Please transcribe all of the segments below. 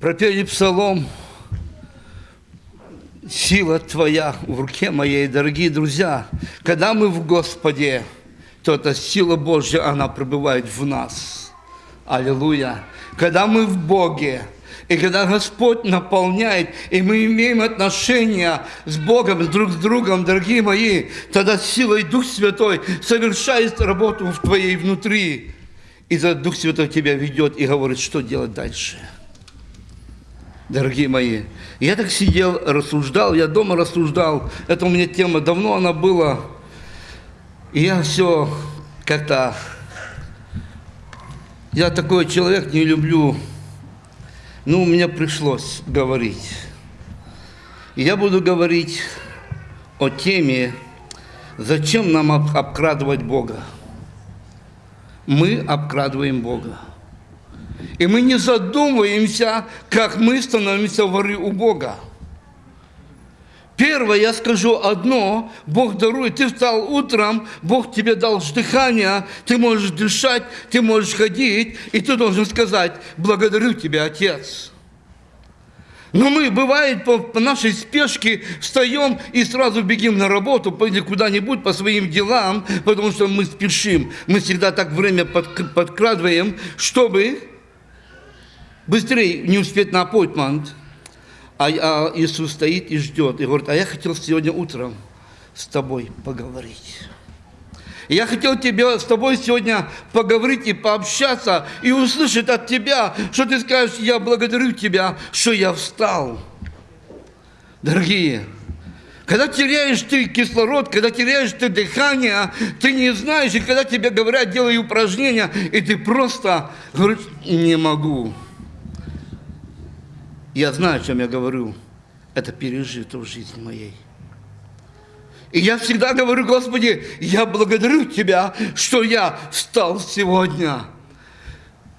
пропели псалом «Сила Твоя в руке моей», дорогие друзья. Когда мы в Господе, то эта сила Божья, она пребывает в нас. Аллилуйя. Когда мы в Боге, и когда Господь наполняет, и мы имеем отношения с Богом, друг с другом, дорогие мои, тогда сила и Дух Святой совершает работу в твоей внутри. И за Дух Святой тебя ведет и говорит, что делать дальше. Дорогие мои, я так сидел, рассуждал, я дома рассуждал. Это у меня тема, давно она была. И я все как-то... Я такой человек, не люблю ну, мне пришлось говорить. И я буду говорить о теме, зачем нам обкрадывать Бога. Мы обкрадываем Бога. И мы не задумываемся, как мы становимся воры у Бога. Первое, я скажу одно, Бог дарует. Ты встал утром, Бог тебе дал дыхание, ты можешь дышать, ты можешь ходить, и ты должен сказать, благодарю тебя, Отец. Но мы, бывает, по, нашей спешке встаем и сразу бегим на работу или куда-нибудь по своим делам, потому что мы спешим. Мы всегда так время под, подкрадываем, чтобы быстрее не успеть на аппойтмент. А, а Иисус стоит и ждет, и говорит, а я хотел сегодня утром с тобой поговорить. Я хотел тебе, с тобой сегодня поговорить и пообщаться, и услышать от тебя, что ты скажешь, я благодарю тебя, что я встал. Дорогие, когда теряешь ты кислород, когда теряешь ты дыхание, ты не знаешь, и когда тебе говорят, делай упражнения, и ты просто говоришь, не могу. Я знаю, о чем я говорю. Это пережито в жизни моей. И я всегда говорю, Господи, я благодарю Тебя, что я встал сегодня.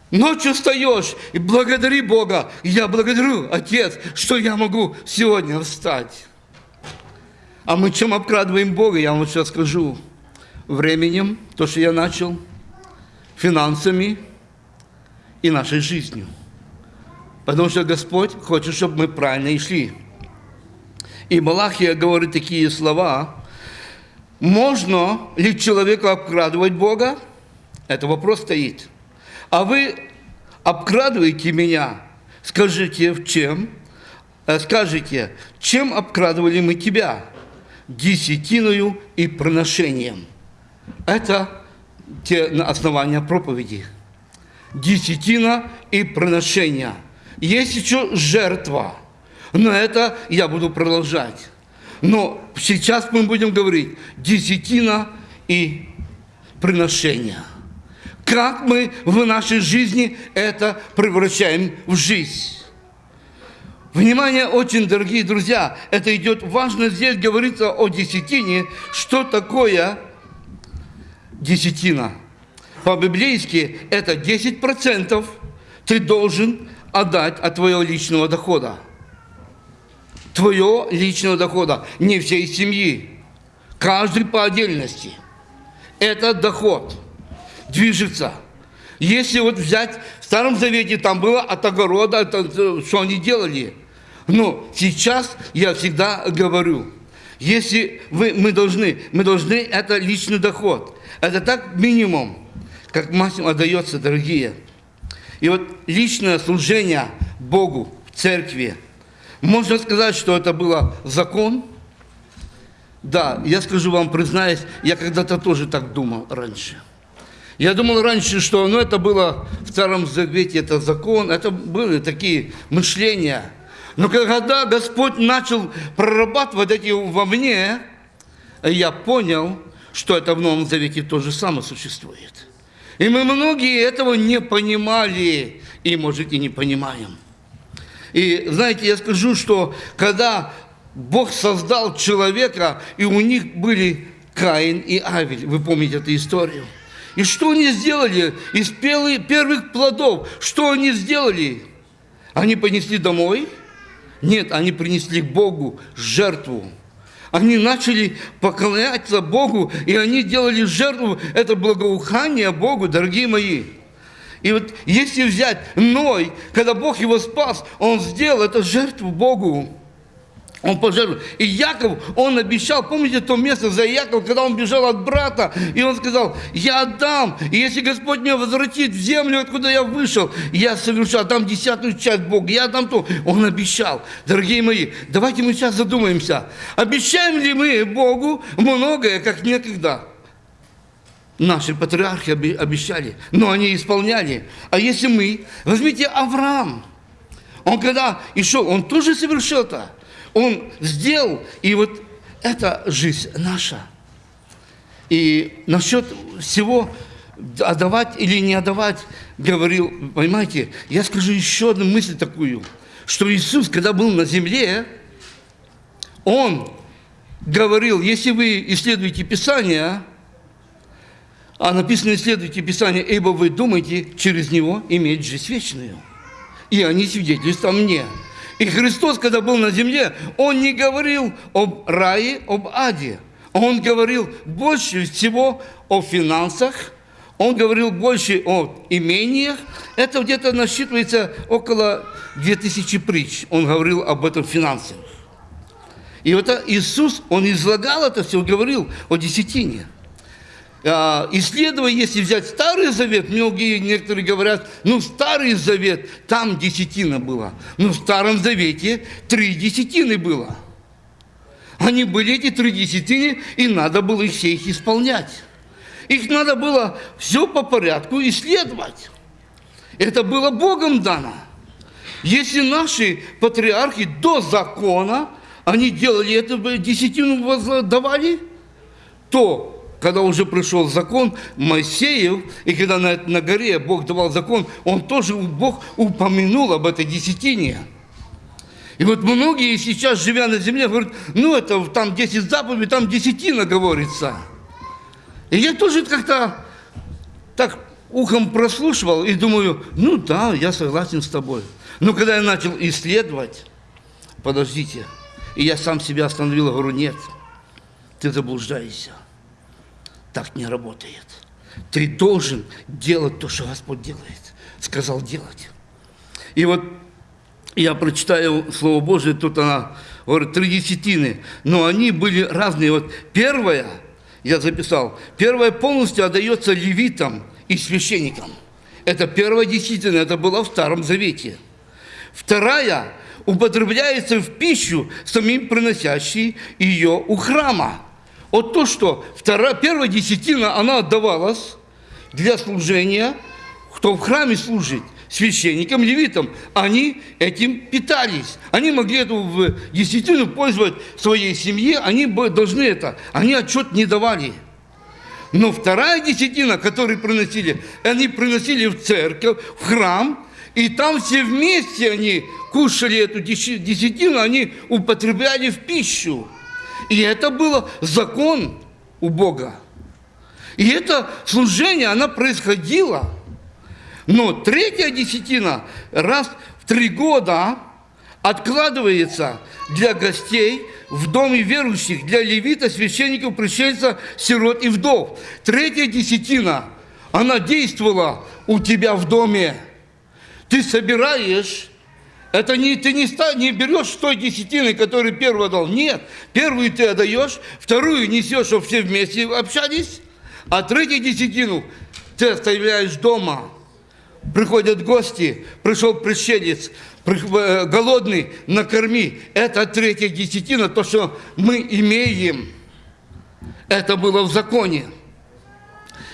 Ночью встаешь и благодари Бога. Я благодарю, Отец, что я могу сегодня встать. А мы чем обкрадываем Бога, я вам сейчас скажу. Временем, то, что я начал, финансами и нашей жизнью. Потому что Господь хочет, чтобы мы правильно и шли. И Малахия говорит такие слова. Можно ли человеку обкрадывать Бога? Это вопрос стоит. А вы обкрадываете меня. Скажите, в чем? Э, скажите, чем обкрадывали мы тебя? Десятиною и проношением. Это те основания проповеди. Десятина и проношение – есть еще жертва. Но это я буду продолжать. Но сейчас мы будем говорить десятина и приношение. Как мы в нашей жизни это превращаем в жизнь. Внимание, очень дорогие друзья, это идет важно здесь говорится о десятине. Что такое десятина? По-библейски это 10% ты должен отдать от твоего личного дохода. Твоего личного дохода, не всей семьи. Каждый по отдельности. Этот доход движется. Если вот взять в Старом Завете, там было от огорода, это, что они делали. Но сейчас я всегда говорю, если вы, мы, должны, мы должны, это личный доход. Это так минимум, как максимум отдается, дорогие. И вот личное служение Богу в церкви, можно сказать, что это было закон. Да, я скажу вам, признаюсь, я когда-то тоже так думал раньше. Я думал раньше, что ну, это было в Старом Завете, это закон, это были такие мышления. Но когда Господь начал прорабатывать эти во мне, я понял, что это в Новом Завете то же самое существует. И мы многие этого не понимали, и, может, и не понимаем. И, знаете, я скажу, что когда Бог создал человека, и у них были Каин и Авель, вы помните эту историю. И что они сделали из первых плодов? Что они сделали? Они понесли домой? Нет, они принесли Богу жертву. Они начали поклоняться Богу, и они делали жертву, это благоухание Богу, дорогие мои. И вот если взять Ной, когда Бог его спас, он сделал это жертву Богу. Он пожертвовал. И Яков, он обещал, помните то место за Яков, когда он бежал от брата, и он сказал, я отдам, и если Господь меня возвратит в землю, откуда я вышел, я совершу, отдам десятую часть Бога, я отдам то. Он обещал. Дорогие мои, давайте мы сейчас задумаемся, обещаем ли мы Богу многое, как некогда? Наши патриархи обещали, но они исполняли. А если мы, возьмите Авраам, он когда и шел, он тоже совершил это. Он сделал, и вот это жизнь наша. И насчет всего отдавать или не отдавать, говорил, понимаете, я скажу еще одну мысль такую, что Иисус, когда был на земле, Он говорил, если вы исследуете Писание, а написано исследуйте Писание, ибо вы думаете через него иметь жизнь вечную. И они свидетельствуют мне. И Христос, когда был на земле, Он не говорил об рае, об аде. Он говорил больше всего о финансах, он говорил больше о имениях. Это где-то насчитывается около 2000 притч. Он говорил об этом финансах. И вот Иисус, Он излагал это все, говорил о десятине. А, исследуя, если взять Старый Завет, многие, некоторые говорят, ну, Старый Завет, там десятина была. Но в Старом Завете три десятины было. Они были, эти три десятины, и надо было их все их исполнять. Их надо было все по порядку исследовать. Это было Богом дано. Если наши патриархи до закона, они делали это, десятину давали, то когда уже пришел закон Моисеев, и когда на, на горе Бог давал закон, он тоже, Бог упомянул об этой десятине. И вот многие сейчас, живя на земле, говорят, ну это там 10 заповедей, там десятина говорится. И я тоже как-то так ухом прослушивал и думаю, ну да, я согласен с тобой. Но когда я начал исследовать, подождите, и я сам себя остановил, говорю, нет, ты заблуждаешься так не работает. Ты должен делать то, что Господь делает. Сказал делать. И вот я прочитаю Слово Божие, тут она говорит, три десятины, но они были разные. Вот первая, я записал, первая полностью отдается левитам и священникам. Это первая десятина, это было в Старом Завете. Вторая употребляется в пищу самим приносящий ее у храма. Вот то, что вторая, первая десятина, она отдавалась для служения, кто в храме служит, священникам, левитам, они этим питались. Они могли эту десятину пользовать своей семье, они должны это, они отчет не давали. Но вторая десятина, которую приносили, они приносили в церковь, в храм, и там все вместе они кушали эту десятину, они употребляли в пищу. И это было закон у Бога. И это служение, оно происходило. Но третья десятина раз в три года откладывается для гостей в доме верующих, для левита, священников, пришельцев, сирот и вдов. Третья десятина, она действовала у тебя в доме. Ты собираешь это не, ты не, ста, не берешь той десятины, которую первый дал. Нет. Первую ты отдаешь, вторую несешь, чтобы все вместе общались, а третью десятину ты оставляешь дома. Приходят гости, пришел пришелец, э, голодный, накорми. Это третья десятина, то, что мы имеем. Это было в законе.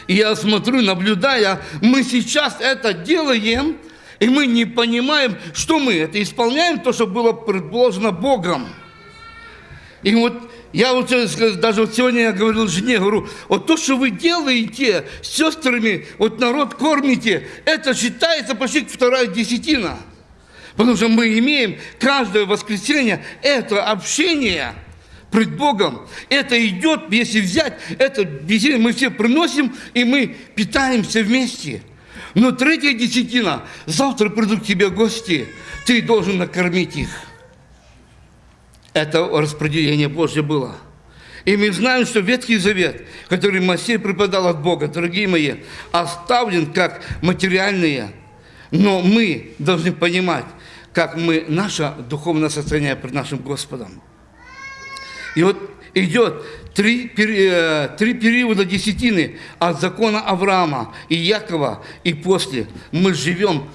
И я смотрю, наблюдая, мы сейчас это делаем – и мы не понимаем, что мы это исполняем, то, что было предложено Богом. И вот я вот даже вот сегодня я говорил жене, говорю, вот то, что вы делаете с сестрами, вот народ кормите, это считается почти вторая десятина. Потому что мы имеем каждое воскресенье это общение пред Богом. Это идет, если взять, это мы все приносим, и мы питаемся вместе. Но третья десятина, завтра придут к тебе гости, ты должен накормить их. Это распределение Божье было. И мы знаем, что Ветхий Завет, который Моисей преподал от Бога, дорогие мои, оставлен как материальные. Но мы должны понимать, как мы, наше духовное состояние пред нашим Господом. И вот идет три, э, три периода десятины от закона Авраама и Якова, и после. Мы живем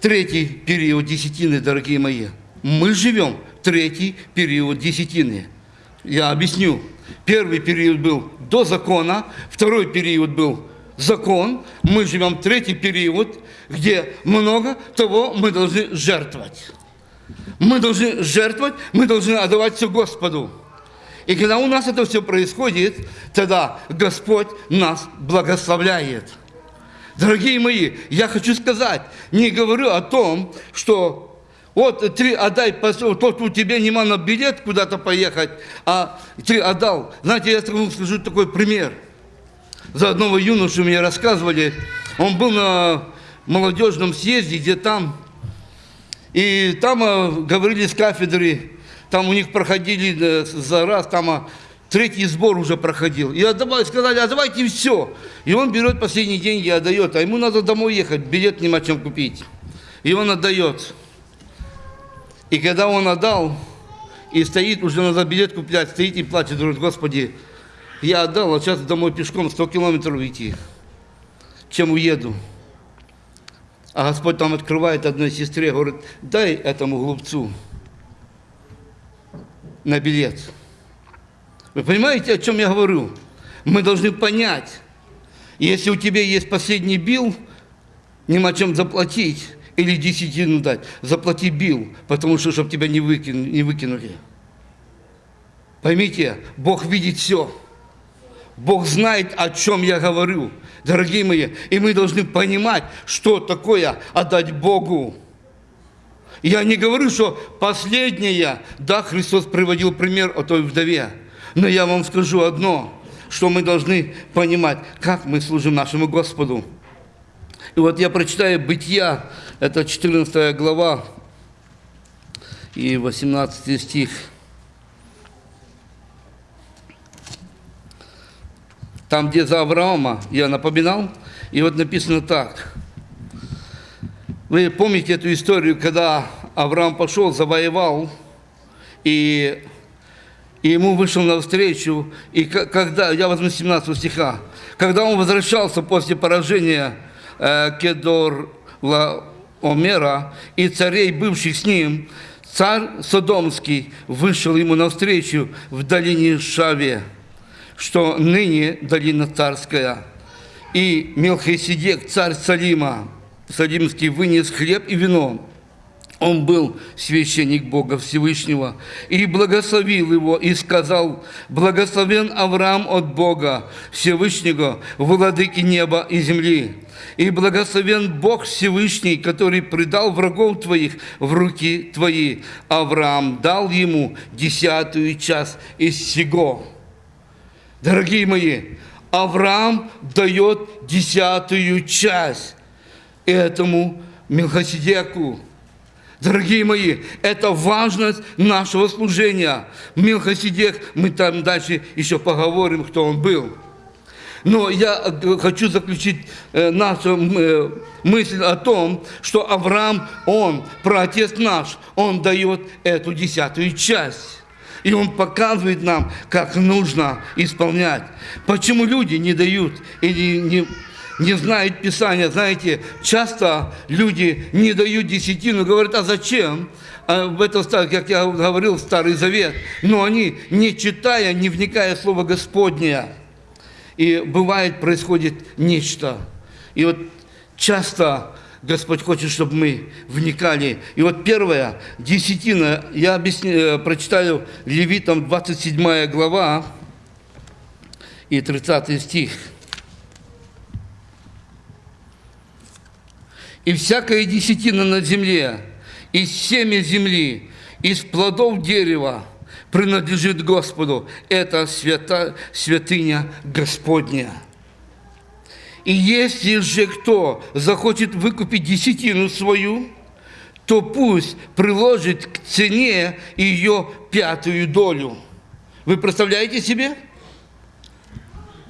третий период десятины, дорогие мои. Мы живем третий период десятины. Я объясню. Первый период был до закона, второй период был закон. Мы живем третий период, где много того мы должны жертвовать. Мы должны жертвовать, мы должны отдавать все Господу. И когда у нас это все происходит, тогда Господь нас благословляет. Дорогие мои, я хочу сказать, не говорю о том, что вот ты отдай, тот у тебя нема на билет куда-то поехать, а ты отдал. Знаете, я скажу такой пример. За одного юношу мне рассказывали, он был на молодежном съезде, где там, и там а, говорили с кафедры, там у них проходили э, за раз, там а, третий сбор уже проходил. И отдавали, сказали, а давайте все. И он берет последние деньги отдает, а ему надо домой ехать, билет нема чем купить. И он отдает. И когда он отдал, и стоит, уже надо билет куплять, стоит и плачет, говорит, Господи, я отдал, а сейчас домой пешком 100 километров идти, чем уеду. А Господь там открывает одной сестре, говорит, дай этому глупцу на билет. Вы понимаете, о чем я говорю? Мы должны понять, если у тебя есть последний бил, нема чем заплатить, или десятину дать, заплати бил, потому что, чтобы тебя не, выкинули, не выкинули. Поймите, Бог видит все. Бог знает, о чем я говорю, дорогие мои. И мы должны понимать, что такое отдать Богу. Я не говорю, что последнее, да, Христос приводил пример о той вдове. Но я вам скажу одно, что мы должны понимать, как мы служим нашему Господу. И вот я прочитаю Бытия, это 14 глава и 18 стих. Там, где за Авраама я напоминал, и вот написано так. Вы помните эту историю, когда Авраам пошел, завоевал, и, и ему вышел навстречу, и когда, я возьму 17 стиха, когда он возвращался после поражения э, Кедор Омера и царей, бывших с ним, царь Содомский вышел ему навстречу в долине Шаве, что ныне долина царская. И Мелхиседек, царь Салима, Салимский, вынес хлеб и вино. Он был священник Бога Всевышнего и благословил его и сказал, «Благословен Авраам от Бога Всевышнего, владыки неба и земли, и благословен Бог Всевышний, который предал врагов твоих в руки твои. Авраам дал ему десятую часть из всего. Дорогие мои, Авраам дает десятую часть этому Мелхоседеку. Дорогие мои, это важность нашего служения. Мелхоседек, мы там дальше еще поговорим, кто он был. Но я э, хочу заключить э, нашу э, мысль о том, что Авраам, он, праотец наш, он дает эту десятую часть. И он показывает нам, как нужно исполнять. Почему люди не дают или не, не знают Писания. Знаете, часто люди не дают десятину, говорят, а зачем? А в это, как я говорил, Старый Завет. Но они, не читая, не вникая в Слово Господнее, и бывает, происходит нечто. И вот часто Господь хочет, чтобы мы вникали. И вот первое, десятина, я объясню, э, прочитаю Левитам 27 глава и 30 стих. «И всякая десятина на земле, из семя земли, из плодов дерева, принадлежит Господу. Это свята, святыня Господня. И если же кто захочет выкупить десятину свою, то пусть приложит к цене ее пятую долю. Вы представляете себе?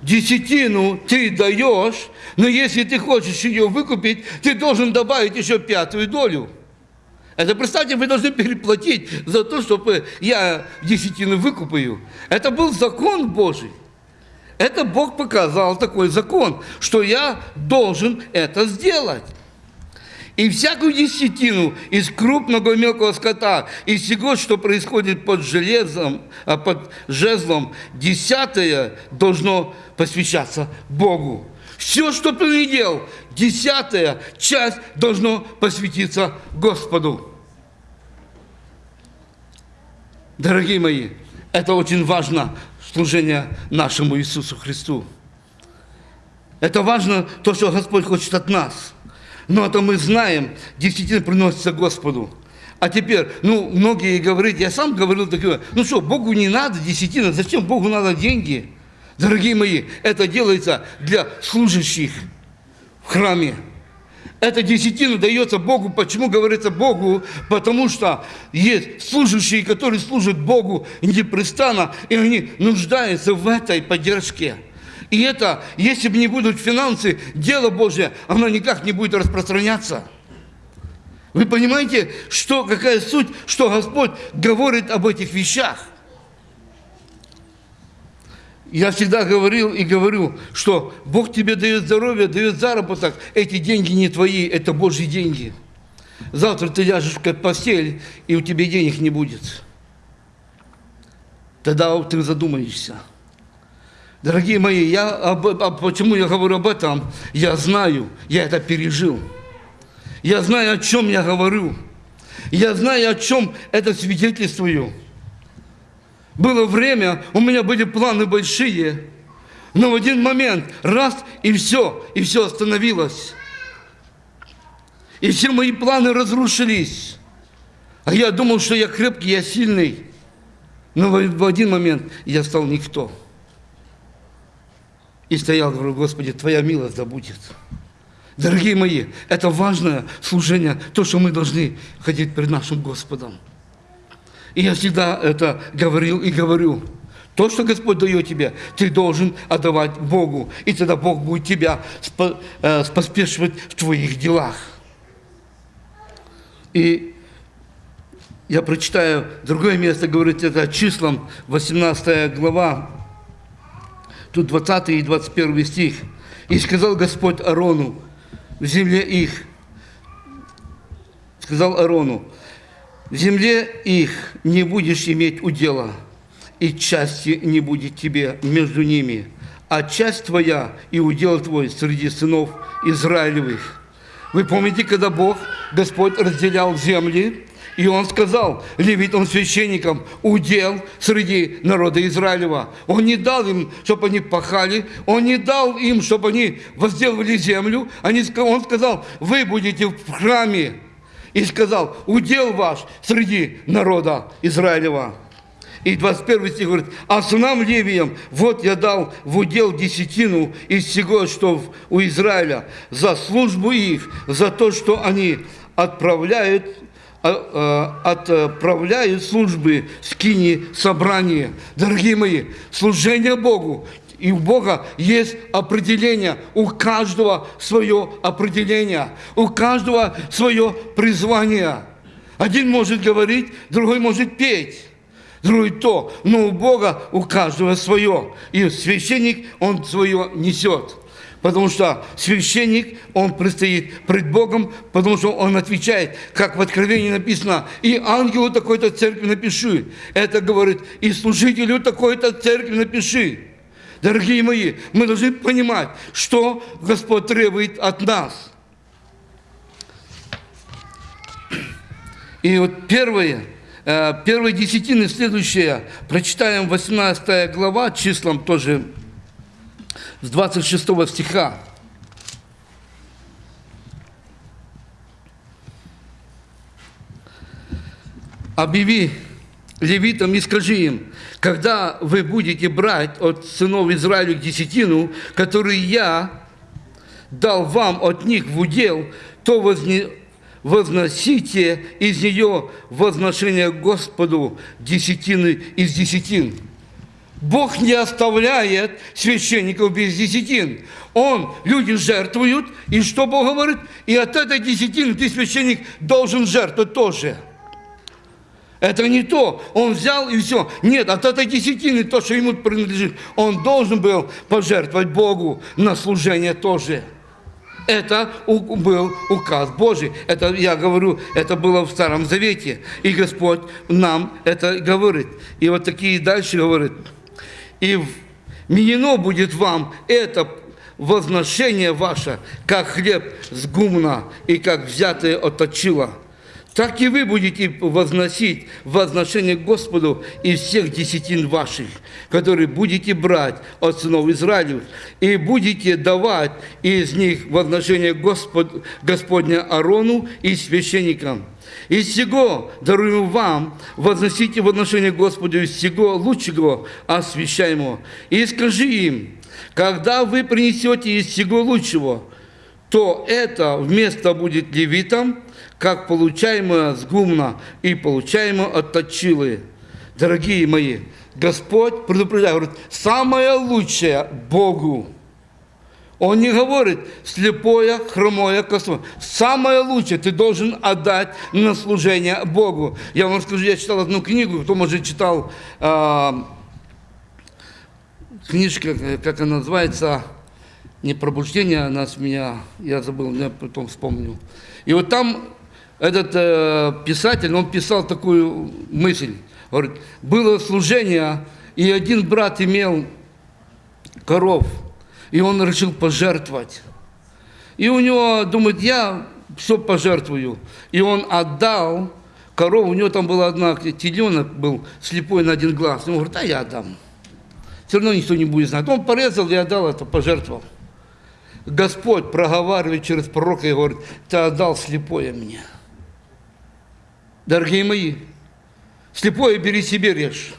Десятину ты даешь, но если ты хочешь ее выкупить, ты должен добавить еще пятую долю. Это, представьте, вы должны переплатить за то, чтобы я десятину выкупаю. Это был закон Божий. Это Бог показал такой закон, что я должен это сделать. И всякую десятину из крупного и мелкого скота, из всего, что происходит под железом, а под жезлом, десятое должно посвящаться Богу. Все, что ты делал, десятая часть должно посвятиться Господу. Дорогие мои, это очень важно, служение нашему Иисусу Христу. Это важно, то, что Господь хочет от нас. Но это мы знаем, действительно приносится Господу. А теперь, ну, многие говорят, я сам говорил такое, ну что, Богу не надо десятина, зачем Богу надо деньги? Дорогие мои, это делается для служащих в храме. Эта десятина дается Богу. Почему говорится Богу? Потому что есть служащие, которые служат Богу непрестанно, и они нуждаются в этой поддержке. И это, если бы не будут финансы, дело Божье, оно никак не будет распространяться. Вы понимаете, что, какая суть, что Господь говорит об этих вещах? Я всегда говорил и говорю, что Бог тебе дает здоровье, дает заработок. Эти деньги не твои, это Божьи деньги. Завтра ты ляжешь в постель, и у тебя денег не будет. Тогда ты задумаешься. Дорогие мои, я об, об, почему я говорю об этом? Я знаю, я это пережил. Я знаю, о чем я говорю. Я знаю, о чем это свидетельствую. Было время, у меня были планы большие, но в один момент раз и все, и все остановилось. И все мои планы разрушились. А я думал, что я крепкий, я сильный. Но в один момент я стал никто. И стоял, говорю, Господи, Твоя милость да будет. Дорогие мои, это важное служение, то, что мы должны ходить перед нашим Господом. И я всегда это говорил и говорю. То, что Господь дает тебе, ты должен отдавать Богу. И тогда Бог будет тебя э, споспешивать в твоих делах. И я прочитаю другое место, говорит это числом, 18 глава, тут 20 и 21 стих. «И сказал Господь Арону в земле их, сказал Арону, в земле их не будешь иметь удела, и части не будет тебе между ними, а часть твоя и удел твой среди сынов Израилевых. Вы помните, когда Бог, Господь разделял земли, и Он сказал левитам священникам, удел среди народа Израилева. Он не дал им, чтобы они пахали, Он не дал им, чтобы они возделывали землю. Они, он сказал, вы будете в храме и сказал, удел ваш среди народа Израилева. И 21 стих говорит, а сынам Левиям, вот я дал в удел десятину из всего, что у Израиля, за службу их, за то, что они отправляют отправляют службы скини собрания. Дорогие мои, служение Богу и у Бога есть определение, у каждого свое определение, у каждого свое призвание. Один может говорить, другой может петь, другой то, но у Бога у каждого свое. И священник, он свое несет. Потому что священник, он предстоит пред Богом, потому что он отвечает, как в Откровении написано, и ангелу такой-то церкви напиши. Это говорит, и служителю такой-то церкви напиши. Дорогие мои, мы должны понимать, что Господь требует от нас. И вот первое, э, первые десятины, следующее, прочитаем 18 глава, числом тоже с 26 стиха. Объяви левитам и скажи им, когда вы будете брать от сынов Израиля десятину, которую я дал вам от них в удел, то возне, возносите из нее возношение Господу десятины из десятин. Бог не оставляет священников без десятин. Он, люди жертвуют, и что Бог говорит? И от этой десятины ты, священник, должен жертвовать тоже. Это не то. Он взял и все. Нет, от этой десятины, то, что ему принадлежит, он должен был пожертвовать Богу на служение тоже. Это был указ Божий. Это, я говорю, это было в Старом Завете. И Господь нам это говорит. И вот такие дальше говорит. И вменено будет вам это возношение ваше, как хлеб с гумна и как взятое от точила так и вы будете возносить возношение Господу из всех десятин ваших, которые будете брать от сынов Израилев, и будете давать из них возношение Господ, Господня Арону и священникам. Из всего даруем вам, возносите в отношение Господу из всего лучшего освящаемого. И скажи им, когда вы принесете из всего лучшего, то это вместо будет левитам, как получаемое с гумна и получаемое от точилы. Дорогие мои, Господь предупреждает, говорит, самое лучшее Богу. Он не говорит слепое, хромое, косое. Самое лучшее ты должен отдать на служение Богу. Я вам скажу, я читал одну книгу, кто, может, читал э, книжка, как она называется, не пробуждение, она с меня, я забыл, я потом вспомню. И вот там этот э, писатель, он писал такую мысль. Говорит, было служение, и один брат имел коров, и он решил пожертвовать. И у него, думает, я все пожертвую. И он отдал корову, у него там была одна, теленок был слепой на один глаз. И он говорит, а я отдам. Все равно никто не будет знать. Он порезал и отдал это, пожертвовал. Господь проговаривает через пророка и говорит, ты отдал слепое мне. Дорогие мои, слепое бери себе режь.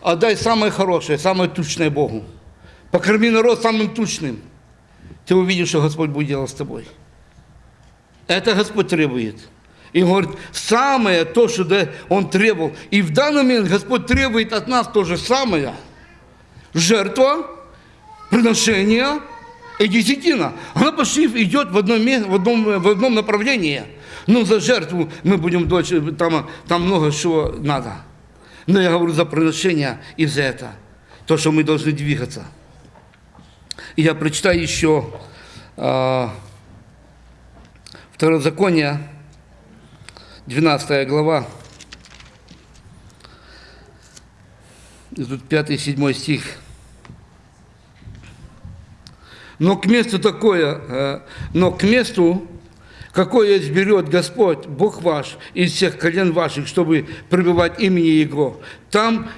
Отдай самое хорошее, самое тучное Богу. Покорми народ самым тучным. Ты увидишь, что Господь будет делать с тобой. Это Господь требует. И говорит, самое то, что да, Он требовал. И в данный момент Господь требует от нас то же самое. Жертва, приношение и десятина. Она почти идет в одном, в одном, в одном направлении – ну, за жертву мы будем дочь, там, там много чего надо. Но я говорю за приношение и за это. То, что мы должны двигаться. Я прочитаю еще э, Второзаконие, 12 глава. Тут 5-7 стих. Но к месту такое, э, но к месту какое изберет Господь, Бог ваш, из всех колен ваших, чтобы пребывать имени Его. Там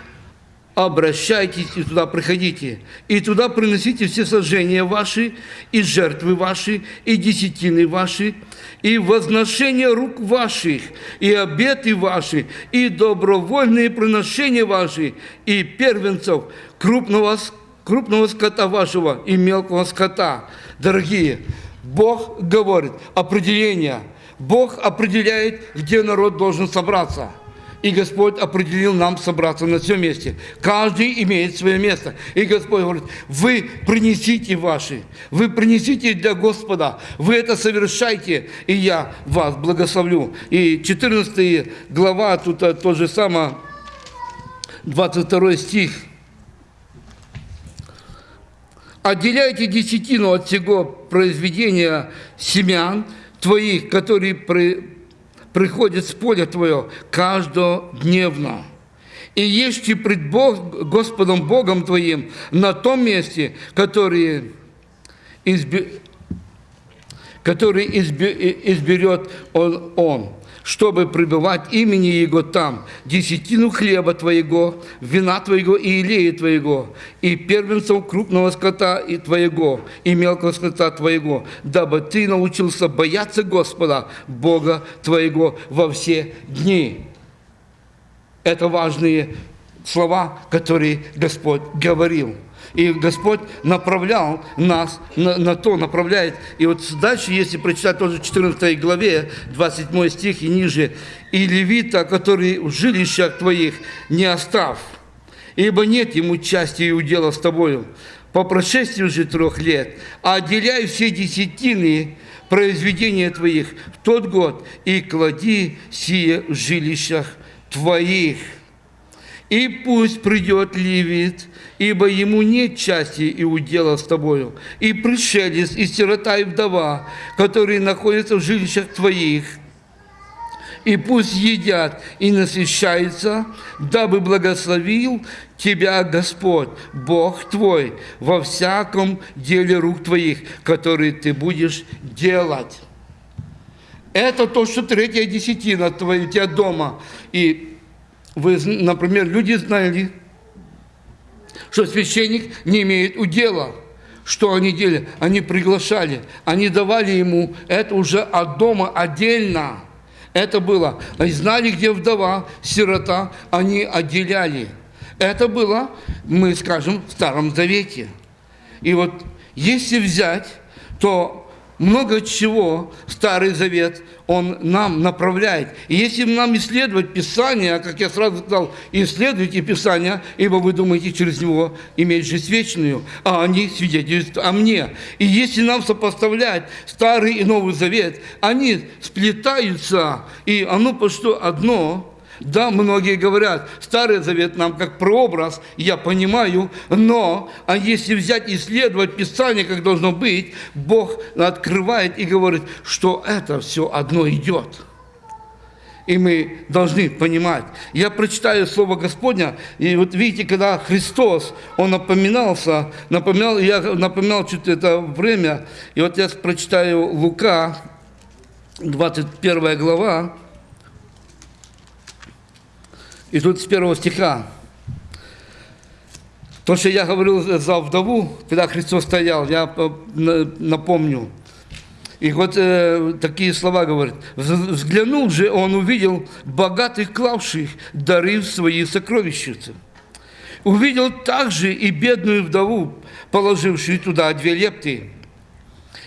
обращайтесь и туда приходите. И туда приносите все сожжения ваши, и жертвы ваши, и десятины ваши, и возношения рук ваших, и обеты ваши, и добровольные приношения ваши, и первенцев крупного, крупного скота вашего и мелкого скота. Дорогие, Бог говорит определение. Бог определяет, где народ должен собраться. И Господь определил нам собраться на всем месте. Каждый имеет свое место. И Господь говорит, вы принесите ваши, вы принесите для Господа, вы это совершайте, и я вас благословлю. И 14 глава, тут то же самое, 22 стих – отделяйте десятину от всего произведения семян твоих, которые при, приходят с поля твоего каждодневно. И ешьте пред Бог, Господом Богом твоим на том месте, который, изби, который изби, изберет он, он чтобы пребывать имени Его там, десятину хлеба Твоего, вина Твоего и илея Твоего, и первенцев крупного скота и Твоего, и мелкого скота Твоего, дабы Ты научился бояться Господа, Бога Твоего во все дни. Это важные слова, которые Господь говорил. И Господь направлял нас на, на то, направляет. И вот дальше, если прочитать тоже 14 главе, 27 стих и ниже, «И левита, который в жилищах твоих не остав, ибо нет ему части и удела с тобою. По прошествии же трех лет отделяй все десятины произведения твоих в тот год и клади сие в жилищах твоих. И пусть придет левит, ибо ему нет части и удела с тобою, и пришелец, и сирота, и вдова, которые находятся в жилищах твоих, и пусть едят и насыщаются, дабы благословил тебя Господь, Бог твой, во всяком деле рук твоих, которые ты будешь делать. Это то, что третья десятина твоя, у тебя дома. И вы, например, люди знали, что священник не имеет удела. Что они делали? Они приглашали, они давали ему это уже от дома отдельно. Это было. Они знали, где вдова, сирота, они отделяли. Это было, мы скажем, в Старом Завете. И вот если взять, то много чего Старый Завет, он нам направляет. И если нам исследовать Писание, как я сразу сказал, исследуйте Писание, ибо вы думаете через него иметь жизнь вечную, а они свидетельствуют о мне. И если нам сопоставлять Старый и Новый Завет, они сплетаются, и оно по что одно – да, многие говорят, Старый Завет нам как прообраз, я понимаю, но а если взять и исследовать Писание, как должно быть, Бог открывает и говорит, что это все одно идет. И мы должны понимать. Я прочитаю Слово Господня, и вот видите, когда Христос, Он напоминался, напоминал, я напоминал чуть это время, и вот я прочитаю Лука, 21 глава, и тут с первого стиха. То, что я говорил за вдову, когда Христос стоял, я напомню. И вот э, такие слова говорит. Взглянул же, он увидел богатых клавших дары в свои сокровищницы. Увидел также и бедную вдову, положившую туда две лепты.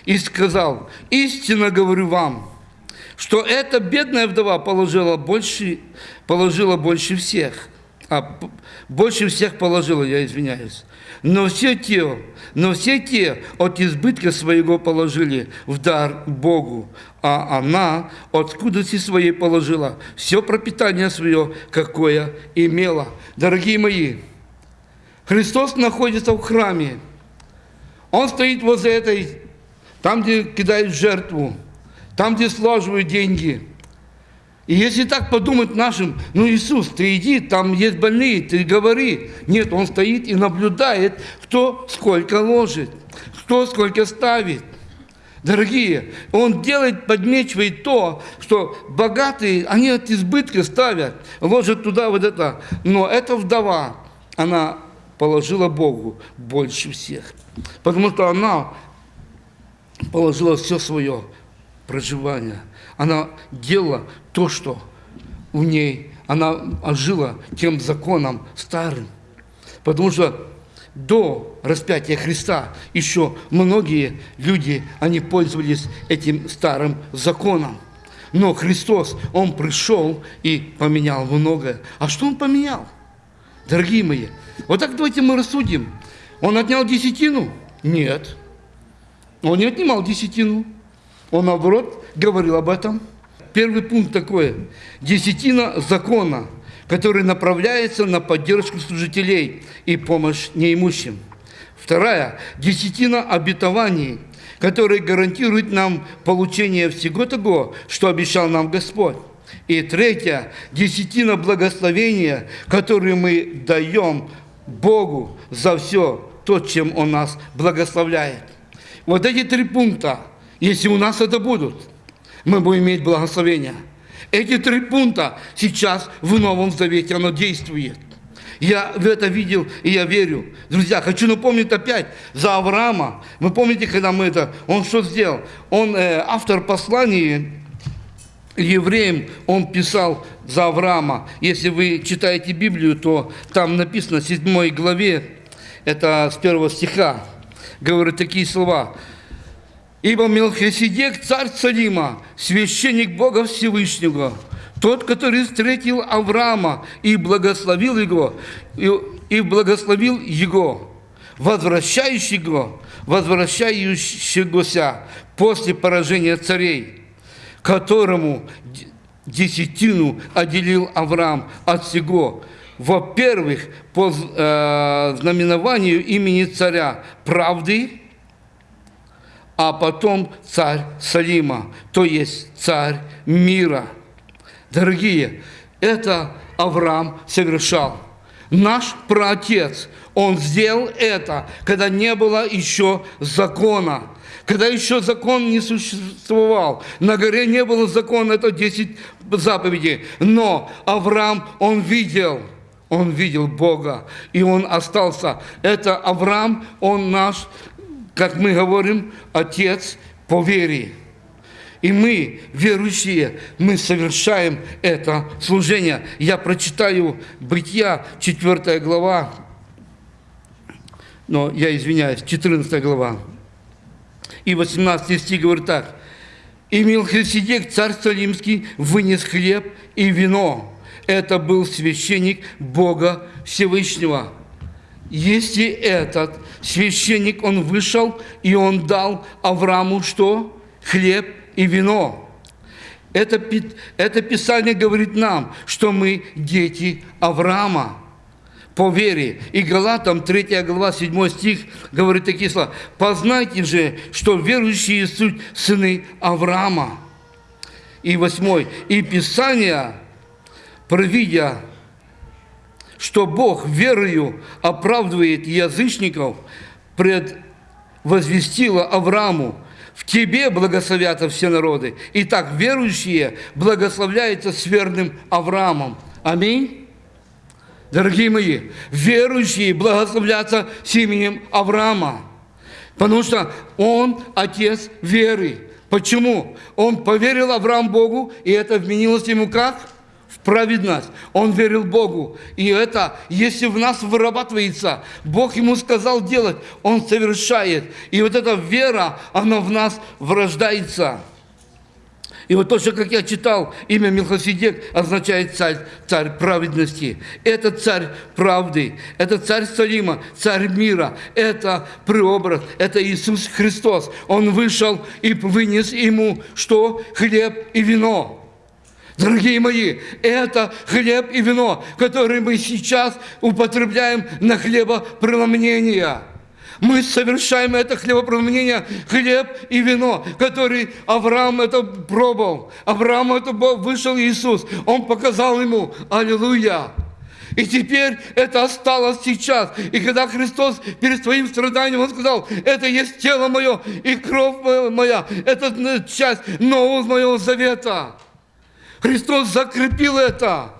И сказал, истинно говорю вам, что эта бедная вдова положила больше, положила больше всех. А, больше всех положила, я извиняюсь. Но все те, но все те от избытка своего положили в дар Богу, а она от скудости своей положила все пропитание свое, какое имела. Дорогие мои, Христос находится в храме. Он стоит возле этой, там, где кидают жертву там, где слаживают деньги. И если так подумать нашим, ну, Иисус, ты иди, там есть больные, ты говори. Нет, Он стоит и наблюдает, кто сколько ложит, кто сколько ставит. Дорогие, Он делает, подмечивает то, что богатые, они от избытка ставят, ложат туда вот это. Но эта вдова, она положила Богу больше всех. Потому что она положила все свое проживания. Она делала то, что у ней, она жила тем законом старым. Потому что до распятия Христа еще многие люди, они пользовались этим старым законом. Но Христос, Он пришел и поменял многое. А что Он поменял? Дорогие мои, вот так давайте мы рассудим. Он отнял десятину? Нет. Он не отнимал десятину. Он, наоборот, говорил об этом. Первый пункт такой. Десятина закона, который направляется на поддержку служителей и помощь неимущим. Вторая. Десятина обетований, которые гарантируют нам получение всего того, что обещал нам Господь. И третья. Десятина благословения, которые мы даем Богу за все то, чем Он нас благословляет. Вот эти три пункта – если у нас это будут, мы будем иметь благословение. Эти три пункта сейчас в Новом Завете, оно действует. Я в это видел, и я верю. Друзья, хочу напомнить опять за Авраама. Вы помните, когда мы это... Он что сделал? Он, э, автор послания евреям, он писал за Авраама. Если вы читаете Библию, то там написано в 7 главе, это с первого стиха, говорит такие слова. Ибо Мелхиседек, царь Салима, священник Бога Всевышнего, тот, который встретил Авраама и благословил его, и, и благословил его, возвращающего, возвращающегося после поражения царей, которому десятину отделил Авраам от всего, во-первых, по э, знаменованию имени царя правды, а потом царь Салима, то есть царь мира. Дорогие, это Авраам совершал. Наш праотец, он сделал это, когда не было еще закона когда еще закон не существовал. На горе не было закона, это 10 заповедей. Но Авраам, он видел, он видел Бога, и он остался. Это Авраам, он наш, как мы говорим, отец по вере. И мы, верующие, мы совершаем это служение. Я прочитаю Бытия, 4 глава, но я извиняюсь, 14 глава. И 18 стих говорит так. «И Милхиседек, царь Салимский, вынес хлеб и вино. Это был священник Бога Всевышнего». Если этот священник, он вышел, и он дал Аврааму что? Хлеб и вино. Это, это Писание говорит нам, что мы дети Авраама по вере. И Галатам 3 глава 7 стих говорит такие слова. «Познайте же, что верующие суть сыны Авраама». И 8. «И Писание, провидя, что Бог верою оправдывает язычников, предвозвестила Аврааму, в тебе благословятся все народы. Итак, верующие благословляются с верным Авраамом. Аминь. Дорогие мои, верующие благословляться с именем Авраама, потому что он отец веры. Почему? Он поверил Авраам Богу, и это вменилось ему как? Праведность. Он верил Богу. И это, если в нас вырабатывается, Бог ему сказал делать, он совершает. И вот эта вера, она в нас врождается. И вот то, что, как я читал, имя Милхоседек означает царь, царь праведности. Это царь правды, это царь Салима, царь мира, это преобраз, это Иисус Христос. Он вышел и вынес ему что? Хлеб и вино. Дорогие мои, это хлеб и вино, которые мы сейчас употребляем на хлебопреломление. Мы совершаем это хлебопромнение, хлеб и вино, который Авраам это пробовал. Авраам это вышел Иисус. Он показал ему. Аллилуйя. И теперь это осталось сейчас. И когда Христос перед своим страданием, Он сказал, это есть тело мое и кровь моя. Это часть нового моего завета. Христос закрепил это.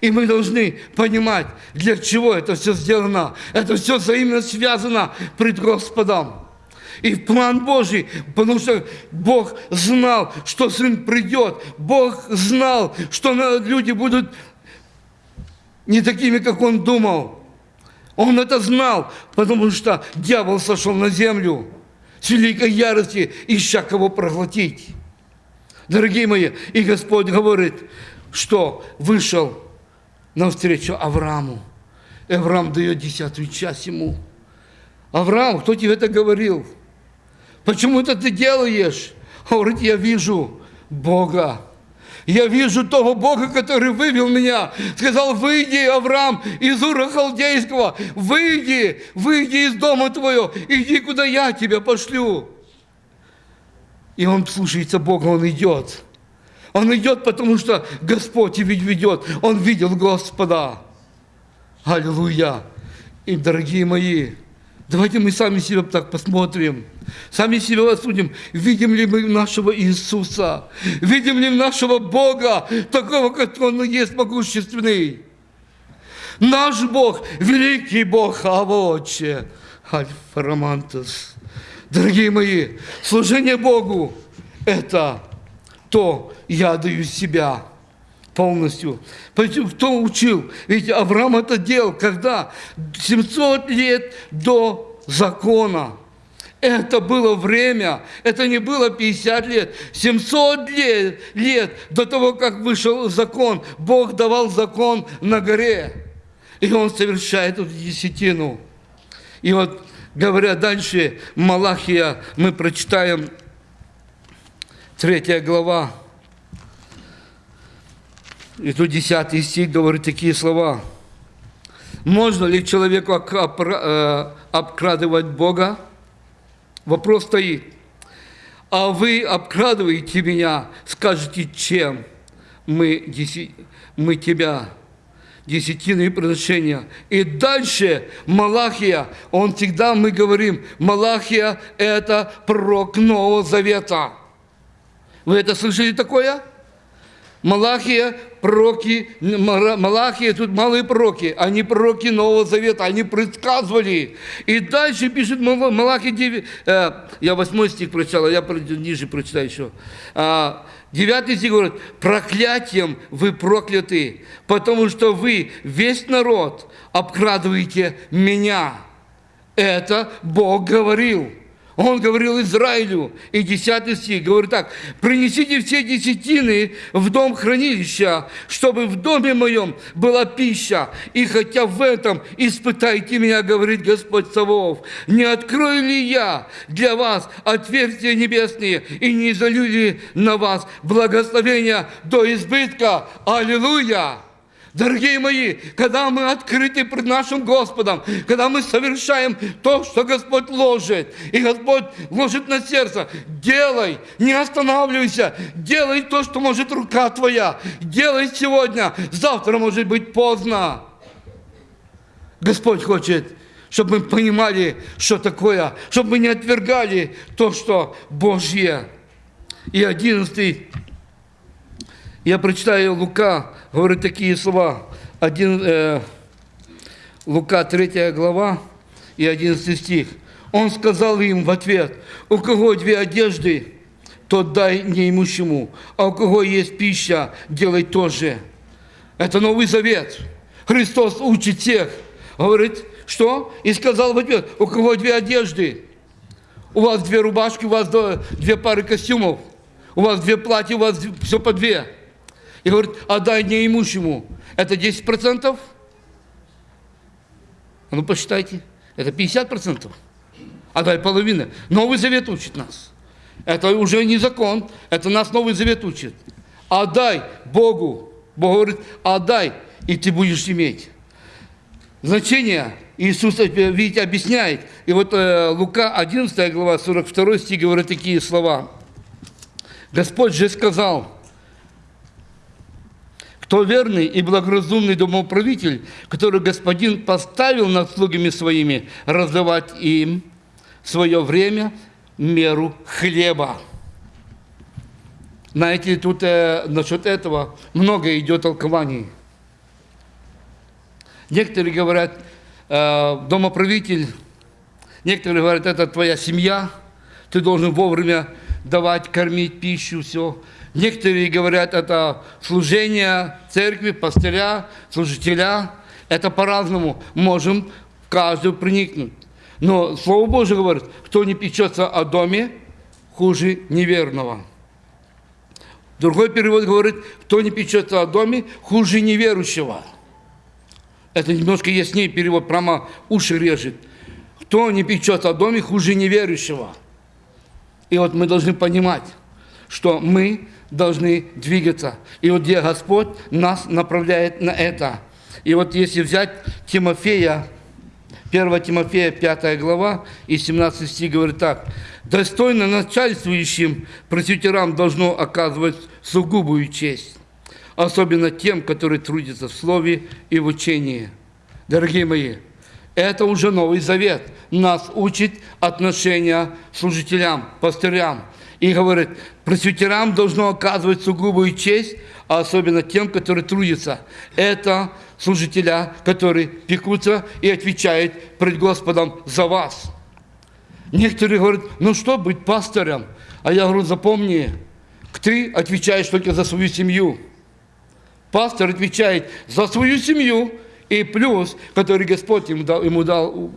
И мы должны понимать, для чего это все сделано. Это все взаимно связано пред Господом. И в план Божий, потому что Бог знал, что Сын придет. Бог знал, что люди будут не такими, как Он думал. Он это знал, потому что дьявол сошел на землю с великой ярости, ища кого проглотить. Дорогие мои, и Господь говорит, что вышел навстречу Аврааму. Авраам дает десятую часть ему. Авраам, кто тебе это говорил? Почему это ты делаешь? Говорит, я вижу Бога. Я вижу того Бога, который вывел меня. Сказал, выйди, Авраам, из Ура Халдейского. Выйди, выйди из дома твоего. Иди, куда я тебя пошлю. И он слушается Бога, он идет. Он идет, потому что Господь ведь ведет. Он видел Господа. Аллилуйя. И, дорогие мои, давайте мы сами себя так посмотрим. Сами себя осудим. Видим ли мы нашего Иисуса? Видим ли нашего Бога, такого, как Он есть могущественный? Наш Бог, великий Бог, Авоче. Альфарамантус. Дорогие мои, служение Богу – это то я даю себя полностью. Кто учил? Ведь Авраам это делал, когда 700 лет до закона. Это было время, это не было 50 лет, 700 лет, лет до того, как вышел закон. Бог давал закон на горе. И он совершает эту десятину. И вот, говоря дальше, Малахия, мы прочитаем третья глава. И тут десятый стих говорит такие слова. Можно ли человеку э, обкрадывать Бога? Вопрос стоит. А вы обкрадываете меня, скажете, чем мы, мы тебя десятины приношения. И дальше Малахия, он всегда, мы говорим, Малахия – это пророк Нового Завета. Вы это слышали такое? Малахия, пророки, Малахия, тут малые пророки, они пророки Нового Завета, они предсказывали. И дальше пишет Малахия 9, э, я восьмой стих прочитал, а я ниже прочитаю еще. Девятый стих говорит, проклятием вы прокляты, потому что вы, весь народ, обкрадываете меня. Это Бог говорил. Он говорил Израилю, и 10 стих, говорит так, «Принесите все десятины в дом хранилища, чтобы в доме моем была пища, и хотя в этом испытайте меня, говорит Господь Савов, не открою ли я для вас отверстия небесные, и не залю ли на вас благословения до избытка? Аллилуйя!» Дорогие мои, когда мы открыты пред нашим Господом, когда мы совершаем то, что Господь ложит, и Господь ложит на сердце, делай, не останавливайся, делай то, что может рука твоя, делай сегодня, завтра может быть поздно. Господь хочет, чтобы мы понимали, что такое, чтобы мы не отвергали то, что Божье. И одиннадцатый я прочитаю Лука, говорит такие слова. Один, э, Лука 3 глава и 11 стих. Он сказал им в ответ, у кого две одежды, тот дай неимущему, а у кого есть пища, делай то же. Это Новый Завет. Христос учит всех. Говорит, что? И сказал в ответ, у кого две одежды, у вас две рубашки, у вас две пары костюмов, у вас две платья, у вас все по две и говорит, отдай неимущему. Это 10%? А ну посчитайте. Это 50%. Отдай половину. Новый Завет учит нас. Это уже не закон, это нас Новый Завет учит. Отдай Богу. Бог говорит, отдай, и ты будешь иметь. Значение Иисус, видите, объясняет. И вот э, Лука 11 глава, 42 стих говорит такие слова. Господь же сказал, кто верный и благоразумный домоправитель, который господин поставил над слугами своими, раздавать им свое время меру хлеба. Знаете, тут э, насчет этого много идет толкований. Некоторые говорят, э, домоправитель, некоторые говорят, это твоя семья, ты должен вовремя давать, кормить пищу, все. Некоторые говорят, это служение церкви, пастыря, служителя. Это по-разному. Можем в каждую проникнуть. Но Слово Божье говорит, кто не печется о доме, хуже неверного. Другой перевод говорит, кто не печется о доме, хуже неверующего. Это немножко яснее перевод, прямо уши режет. Кто не печется о доме, хуже неверующего. И вот мы должны понимать, что мы должны двигаться. И вот где Господь нас направляет на это. И вот если взять Тимофея, 1 Тимофея, 5 глава, и 17 стих говорит так. «Достойно начальствующим пресвитерам должно оказывать сугубую честь, особенно тем, которые трудятся в слове и в учении». Дорогие мои, это уже Новый Завет. Нас учит отношения служителям, пастырям – и говорит, пресвитерам должно оказывать сугубую честь, а особенно тем, которые трудятся. Это служителя, которые пекутся и отвечают пред Господом за вас. Некоторые говорят, ну что быть пастором? А я говорю, запомни, ты отвечаешь только за свою семью. Пастор отвечает за свою семью и плюс, который Господь ему дал, ему дал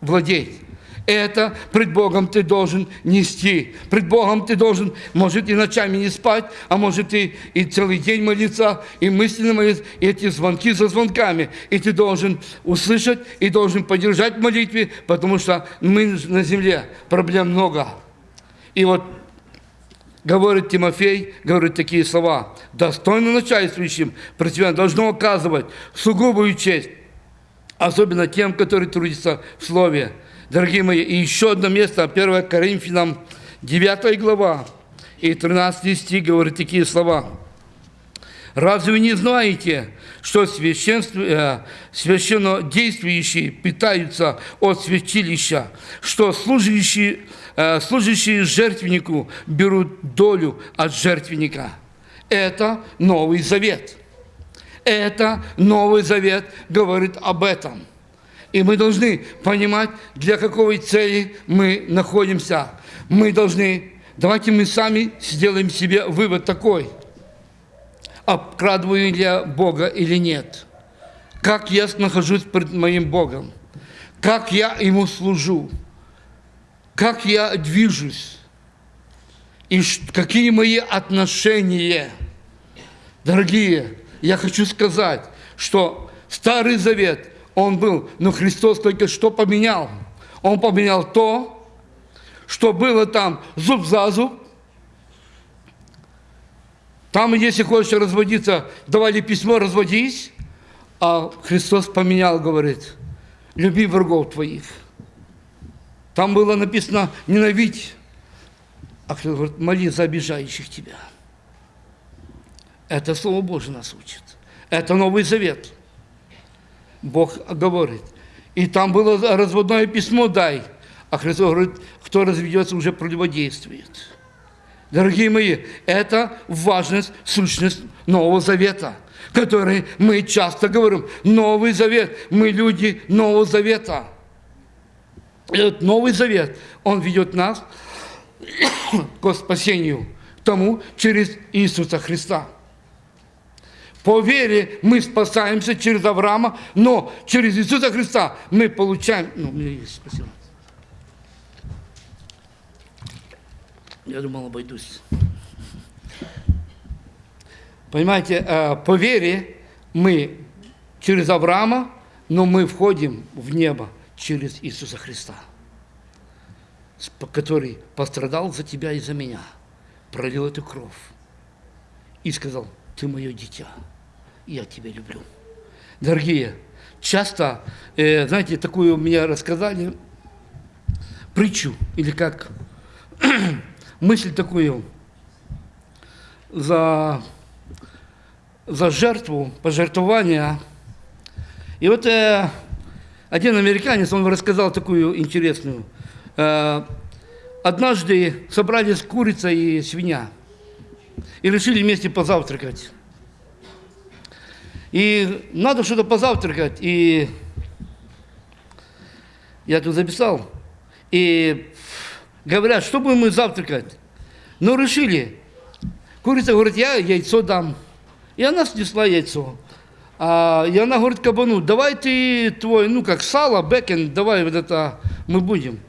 владеть. Это пред Богом ты должен нести. Пред Богом ты должен, может, и ночами не спать, а может, и, и целый день молиться, и мысленно молиться, и эти звонки за звонками. И ты должен услышать, и должен поддержать в молитве, потому что мы на земле, проблем много. И вот говорит Тимофей, говорит такие слова. Достойно начальствующим противно должно оказывать сугубую честь, особенно тем, которые трудятся в Слове. Дорогие мои, и еще одно место, 1 Коринфянам, 9 глава, и 13 стих говорит такие слова. Разве не знаете, что священство, э, священно действующие питаются от святилища, что служащие, э, служащие жертвеннику берут долю от жертвенника? Это Новый Завет. Это Новый Завет говорит об этом. И мы должны понимать, для какой цели мы находимся. Мы должны, давайте мы сами сделаем себе вывод такой. Обкрадываю ли я Бога или нет? Как я нахожусь перед моим Богом? Как я Ему служу? Как я движусь? И какие мои отношения? Дорогие, я хочу сказать, что Старый Завет – он был, но Христос только что поменял? Он поменял то, что было там зуб за зуб. Там, если хочешь разводиться, давали письмо, разводись. А Христос поменял, говорит, люби врагов твоих. Там было написано, ненавидь. А Христос говорит, моли за обижающих тебя. Это Слово Божие нас учит. Это Новый Завет. Бог говорит. И там было разводное письмо «дай». А Христос говорит, кто разведется, уже противодействует. Дорогие мои, это важность, сущность Нового Завета, который мы часто говорим. Новый Завет. Мы люди Нового Завета. Этот Новый Завет, он ведет нас к спасению, тому через Иисуса Христа. По вере мы спасаемся через Авраама, но через Иисуса Христа мы получаем... Ну, меня есть, спасибо. Я думал, обойдусь. Понимаете, э, по вере мы через Авраама, но мы входим в небо через Иисуса Христа, который пострадал за тебя и за меня, пролил эту кровь и сказал, ты мое дитя я тебя люблю. Дорогие, часто, э, знаете, такую мне рассказали притчу, или как мысль такую, за, за жертву, пожертвование. И вот э, один американец, он рассказал такую интересную. Э, однажды собрались курица и свинья и решили вместе позавтракать. И надо что-то позавтракать. И я тут записал. И говорят, что будем мы завтракать? Ну, решили. Курица говорит, я яйцо дам. И она снесла яйцо. А, и она говорит кабану, давай ты твой, ну, как сало, бекен, давай вот это мы будем.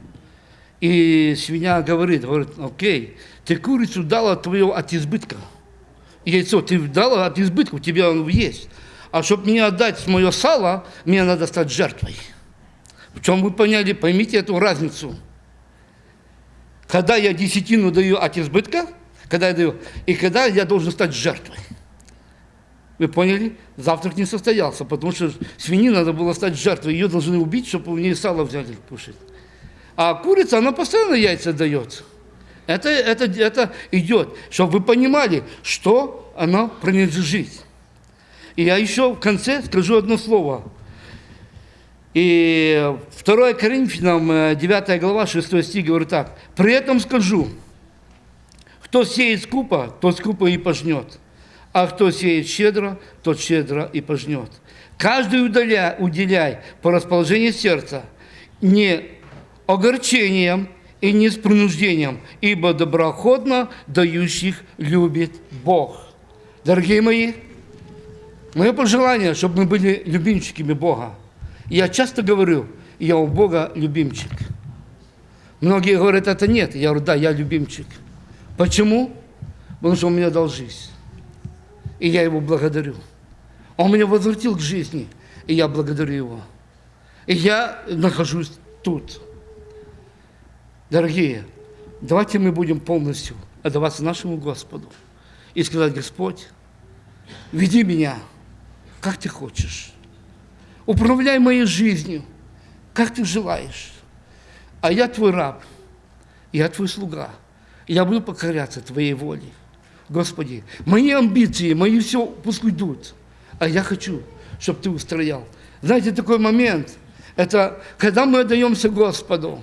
И свинья говорит, говорит, окей, ты курицу дала твое от избытка. Яйцо ты дала от избытка, у тебя оно есть. А чтобы мне отдать мое сало, мне надо стать жертвой. В чем вы поняли, поймите эту разницу. Когда я десятину даю от избытка, когда я даю, и когда я должен стать жертвой. Вы поняли? Завтрак не состоялся, потому что свиньи надо было стать жертвой. Ее должны убить, чтобы у нее сало взяли кушать. А курица, она постоянно яйца дает. Это, это, это идет, чтобы вы понимали, что она принадлежит. И я еще в конце скажу одно слово. И 2 Коринфянам, 9 э, глава, 6 стих говорит так. «При этом скажу, кто сеет скупо, тот скупо и пожнет, а кто сеет щедро, тот щедро и пожнет. Каждый удаляй, уделяй по расположению сердца, не огорчением и не с принуждением, ибо доброходно дающих любит Бог». Дорогие мои, Мое пожелание, чтобы мы были любимчиками Бога. Я часто говорю, я у Бога любимчик. Многие говорят, это нет. Я говорю, да, я любимчик. Почему? Потому что он меня дал жизнь. И я его благодарю. Он меня возвратил к жизни, и я благодарю его. И я нахожусь тут. Дорогие, давайте мы будем полностью отдаваться нашему Господу и сказать, Господь, веди меня, как ты хочешь. Управляй моей жизнью, как ты желаешь. А я твой раб, я твой слуга. Я буду покоряться твоей воле. Господи, мои амбиции, мои все пусть уйдут. А я хочу, чтобы ты устроял. Знаете, такой момент, это когда мы отдаемся Господу,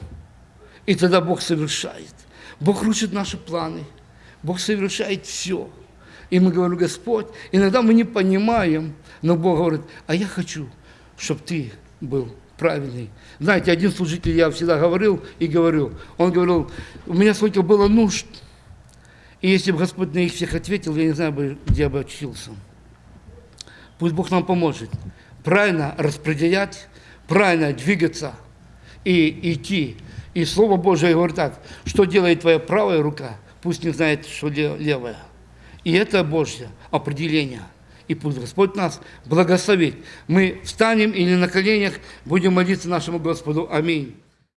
и тогда Бог совершает. Бог рушит наши планы. Бог совершает все. И мы говорим, Господь, иногда мы не понимаем, но Бог говорит, а я хочу, чтобы ты был правильный. Знаете, один служитель, я всегда говорил и говорю, он говорил, у меня сколько было нужд, и если бы Господь на них всех ответил, я не знаю, бы, где бы очутился. Пусть Бог нам поможет правильно распределять, правильно двигаться и идти. И Слово Божие говорит так, что делает твоя правая рука, пусть не знает, что левая. И это Божье определение. И пусть Господь нас благословит. Мы встанем или на коленях будем молиться нашему Господу. Аминь.